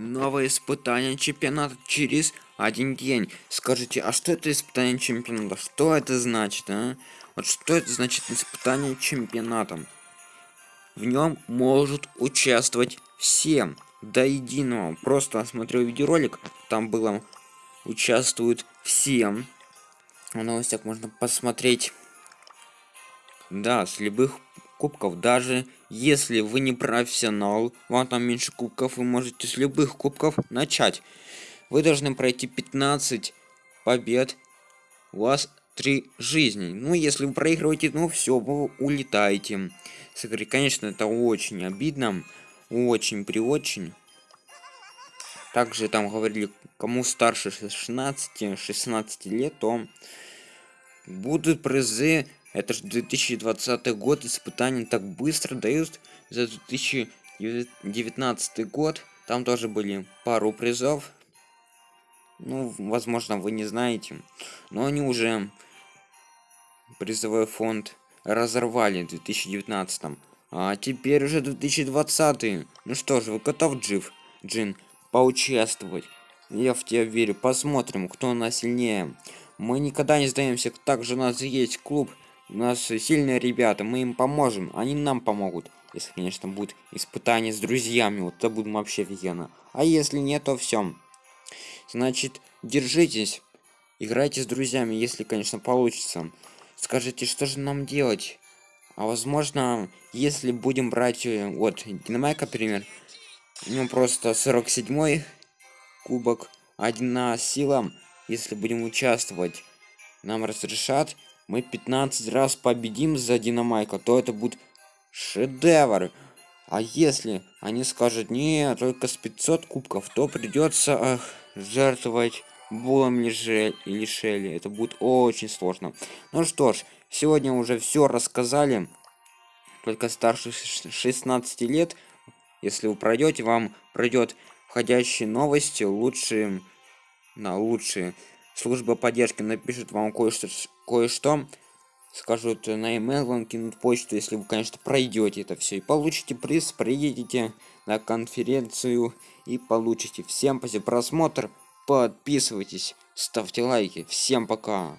Новое испытание чемпионата через один день. Скажите, а что это испытание чемпионата? Что это значит, а? Вот что это значит испытание чемпионатом? В нем может участвовать всем до единого. Просто смотрел видеоролик, там было участвуют всем. В новостях можно посмотреть. Да, с любых кубков. Даже если вы не профессионал, вам там меньше кубков, вы можете с любых кубков начать. Вы должны пройти 15 побед. У вас 3 жизни. Ну, если вы проигрываете, ну все, вы улетаете. С игры, конечно, это очень обидно. Очень при очень. Также там говорили, кому старше 16-16 лет, то будут призы это же 2020 год, испытания так быстро дают за 2019 год. Там тоже были пару призов. Ну, возможно, вы не знаете. Но они уже призовой фонд разорвали в 2019. А теперь уже 2020. Ну что ж, вы готов, Джив, Джин, поучаствовать? Я в тебя верю. Посмотрим, кто нас сильнее. Мы никогда не сдаемся. Также у нас есть клуб у нас сильные ребята, мы им поможем, они нам помогут. Если, конечно, будет испытание с друзьями, вот это будет вообще офигенно. А если нет, то все. Значит, держитесь, играйте с друзьями, если, конечно, получится. Скажите, что же нам делать? А возможно, если будем брать, э, вот, Динамайк, например, у него просто 47 кубок, одна сила, если будем участвовать, нам разрешат мы 15 раз победим за Динамайка, то это будет шедевр. А если они скажут, не, только с 500 кубков, то придется эх, жертвовать Булом или, или Шелли. Это будет очень сложно. Ну что ж, сегодня уже все рассказали. Только старше 16 лет, если вы пройдете, вам пройдет входящие новости, лучшие, на лучшие служба поддержки напишет вам кое-что кое-что скажут на email вам кинут почту если вы конечно пройдете это все и получите приз приедете на конференцию и получите. Всем спасибо. Просмотр. Подписывайтесь. Ставьте лайки. Всем пока